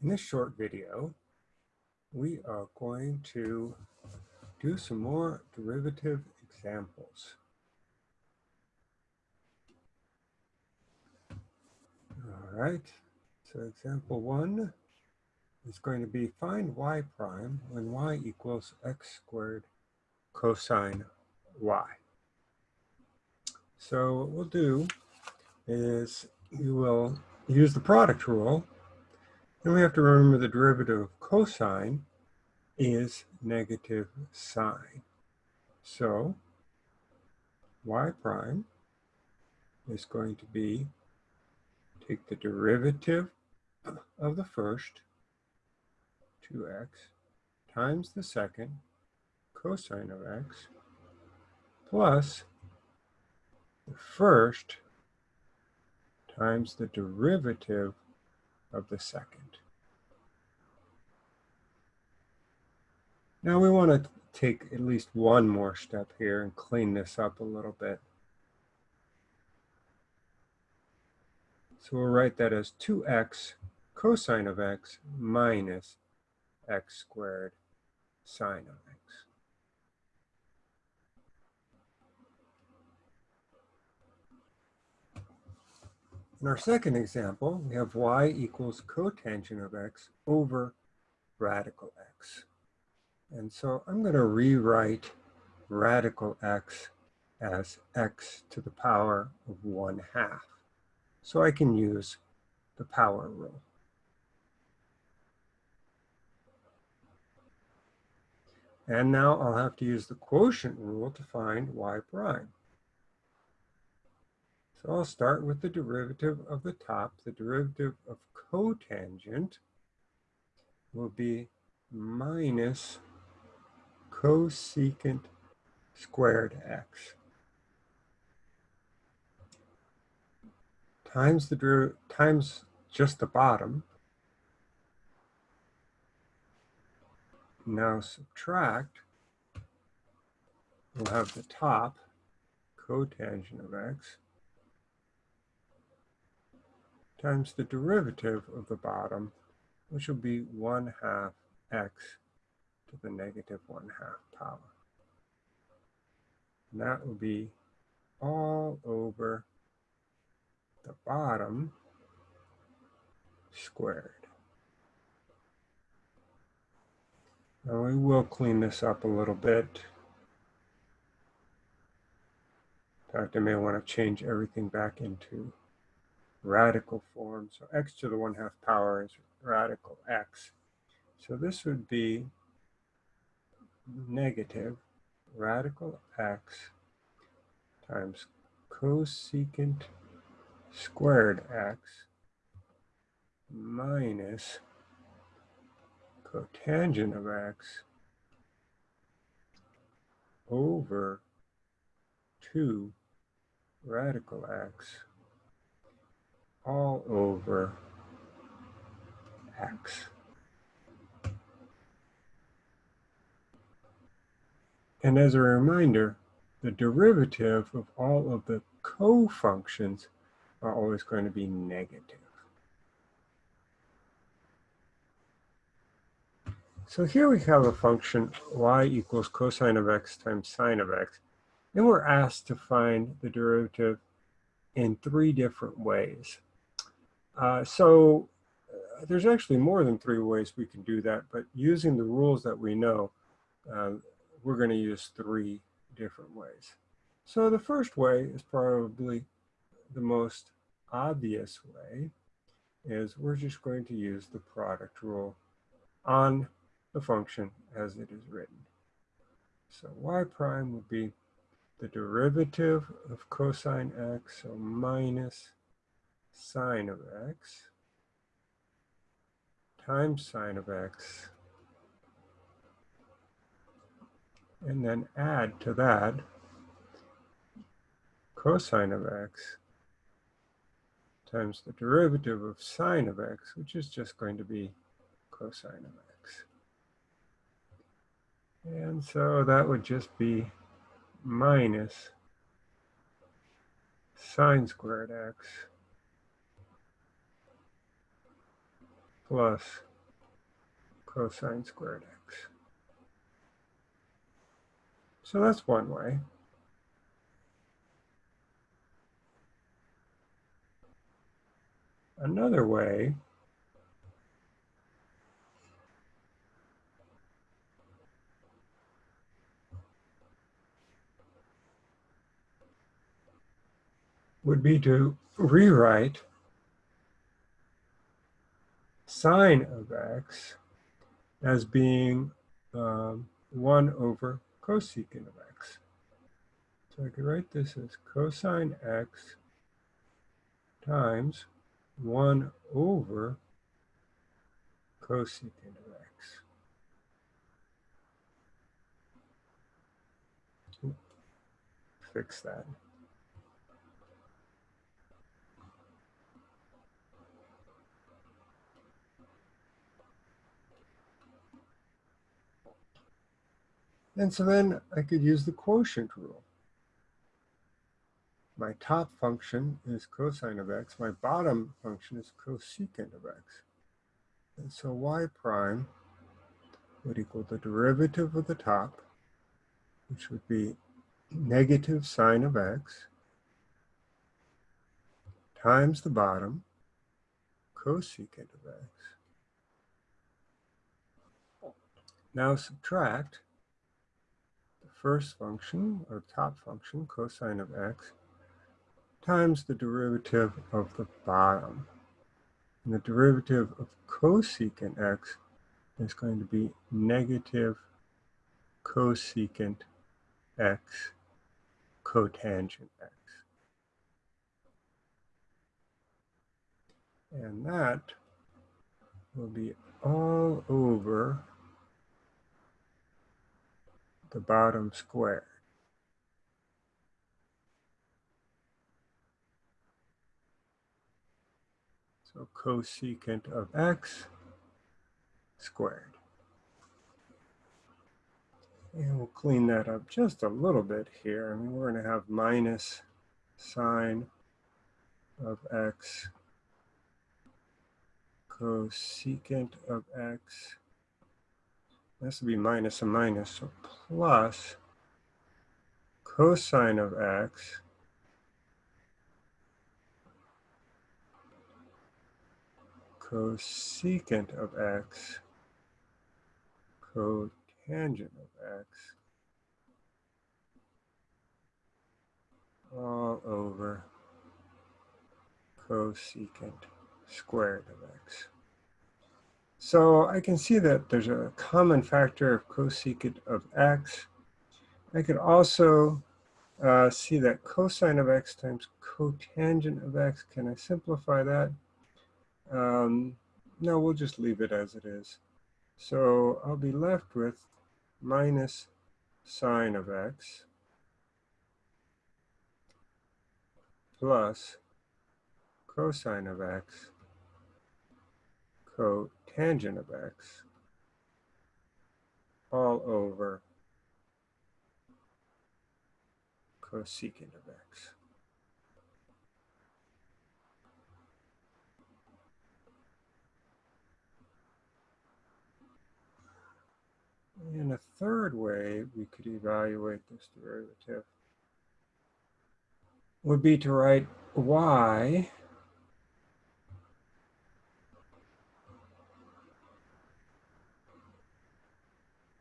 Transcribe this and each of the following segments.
In this short video, we are going to do some more derivative examples. All right, so example one is going to be find y prime when y equals x squared cosine y. So what we'll do is you will use the product rule then we have to remember the derivative of cosine is negative sine. So y prime is going to be, take the derivative of the first, 2x, times the second, cosine of x, plus the first times the derivative of the second. Now we want to take at least one more step here and clean this up a little bit. So we'll write that as 2x cosine of x minus x squared sine of x. In our second example, we have y equals cotangent of x over radical x. And so I'm going to rewrite radical x as x to the power of 1 half. So I can use the power rule. And now I'll have to use the quotient rule to find y prime. So I'll start with the derivative of the top. The derivative of cotangent will be minus cosecant squared x times the times just the bottom. Now subtract, we'll have the top cotangent of x times the derivative of the bottom, which will be 1 half x to the negative 1 half power. And that will be all over the bottom squared. Now we will clean this up a little bit. In fact, I may want to change everything back into radical form. So x to the 1 half power is radical x. So this would be negative radical x times cosecant squared x minus cotangent of x over 2 radical x all over x. And as a reminder, the derivative of all of the co-functions are always going to be negative. So here we have a function y equals cosine of x times sine of x. And we're asked to find the derivative in three different ways. Uh, so uh, there's actually more than three ways we can do that, but using the rules that we know, uh, we're going to use three different ways. So the first way is probably the most obvious way is we're just going to use the product rule on the function as it is written. So y prime would be the derivative of cosine x, so minus sine of x times sine of x and then add to that cosine of x times the derivative of sine of x, which is just going to be cosine of x. And so that would just be minus sine squared x plus cosine squared x. So that's one way. Another way would be to rewrite sine of x as being um, 1 over cosecant of x. So I could write this as cosine x times 1 over cosecant of x. Fix that. And so then I could use the quotient rule. My top function is cosine of x. My bottom function is cosecant of x. And so y prime would equal the derivative of the top, which would be negative sine of x, times the bottom, cosecant of x. Now subtract first function, or top function, cosine of x, times the derivative of the bottom. And the derivative of cosecant x is going to be negative cosecant x cotangent x. And that will be all over the bottom square. So cosecant of x squared. And we'll clean that up just a little bit here. I mean, we're going to have minus sine of x cosecant of x this would be minus a minus, so plus cosine of x cosecant of x cotangent of x all over cosecant squared of x. So I can see that there's a common factor of cosecant of x. I could also uh, see that cosine of x times cotangent of x. Can I simplify that? Um, no, we'll just leave it as it is. So I'll be left with minus sine of x plus cosine of x cotangent of x all over cosecant of x. And a third way we could evaluate this derivative would be to write y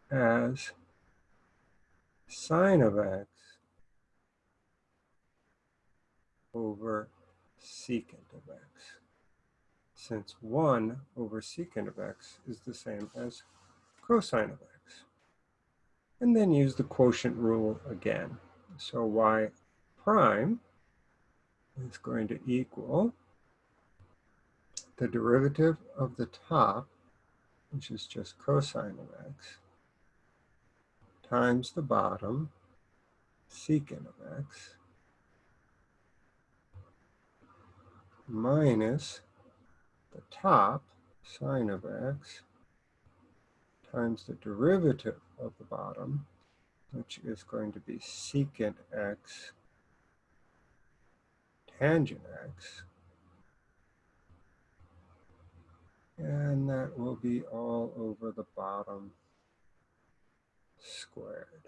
as sine of x over secant of x, since 1 over secant of x is the same as cosine of x. And then use the quotient rule again. So y prime is going to equal the derivative of the top, which is just cosine of x, times the bottom secant of x minus the top sine of x times the derivative of the bottom, which is going to be secant x tangent x. And that will be all over the bottom squared.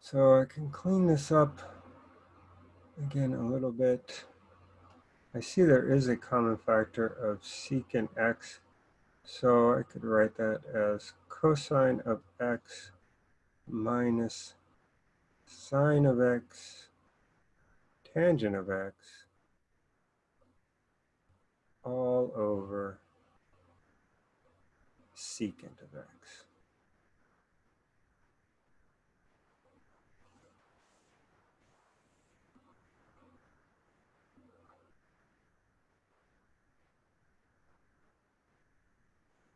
So I can clean this up again a little bit. I see there is a common factor of secant x, so I could write that as cosine of x minus sine of x tangent of x all over secant of x.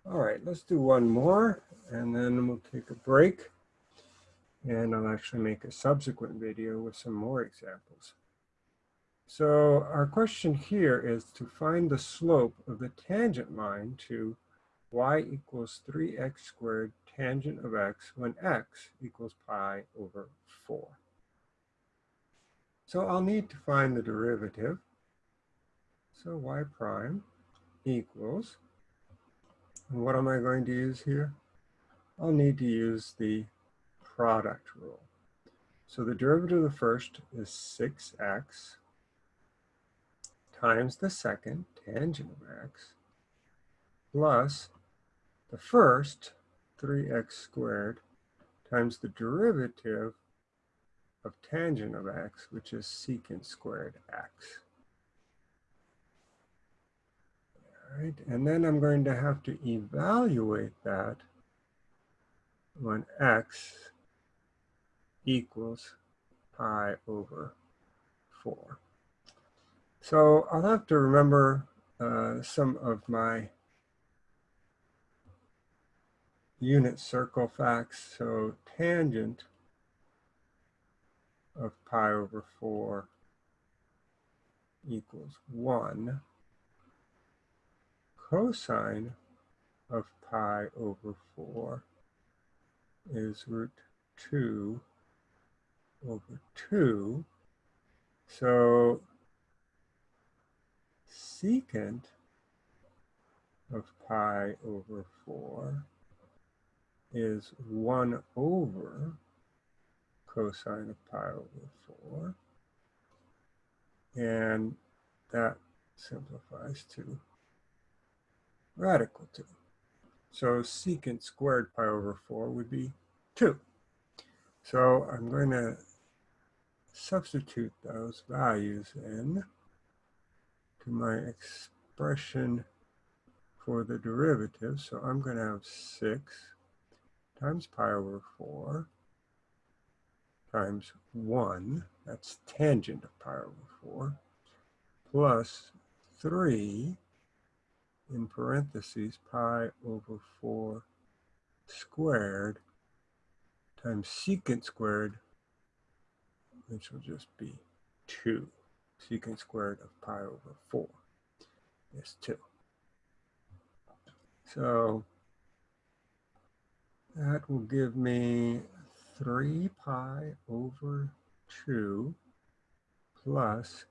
All right, let's do one more and then we'll take a break and I'll actually make a subsequent video with some more examples. So our question here is to find the slope of the tangent line to y equals 3x squared tangent of x when x equals pi over 4. So I'll need to find the derivative. So y prime equals and what am I going to use here? I'll need to use the product rule. So the derivative of the first is 6x times the second, tangent of x, plus the first, 3x squared, times the derivative of tangent of x, which is secant squared x. right? And then I'm going to have to evaluate that when x equals pi over 4. So I'll have to remember uh, some of my unit circle facts. So tangent of pi over 4 equals 1 cosine of pi over 4 is root 2 over 2. So secant of pi over 4 is 1 over cosine of pi over 4. And that simplifies to radical 2. So secant squared pi over 4 would be 2. So I'm going to substitute those values in to my expression for the derivative. So I'm going to have 6 times pi over 4 times 1, that's tangent of pi over 4, plus 3 in parentheses pi over 4 squared times secant squared, which will just be 2. Secant squared of pi over 4 is 2. So that will give me 3 pi over 2 plus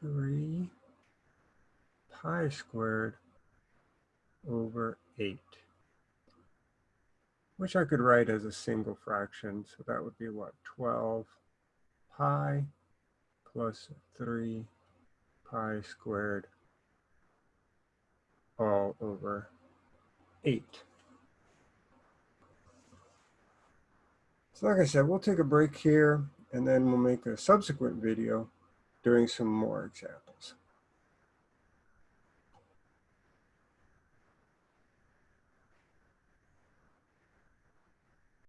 3 pi squared over 8, which I could write as a single fraction. So that would be what, 12 pi plus 3 pi squared all over 8. So like I said, we'll take a break here and then we'll make a subsequent video doing some more examples.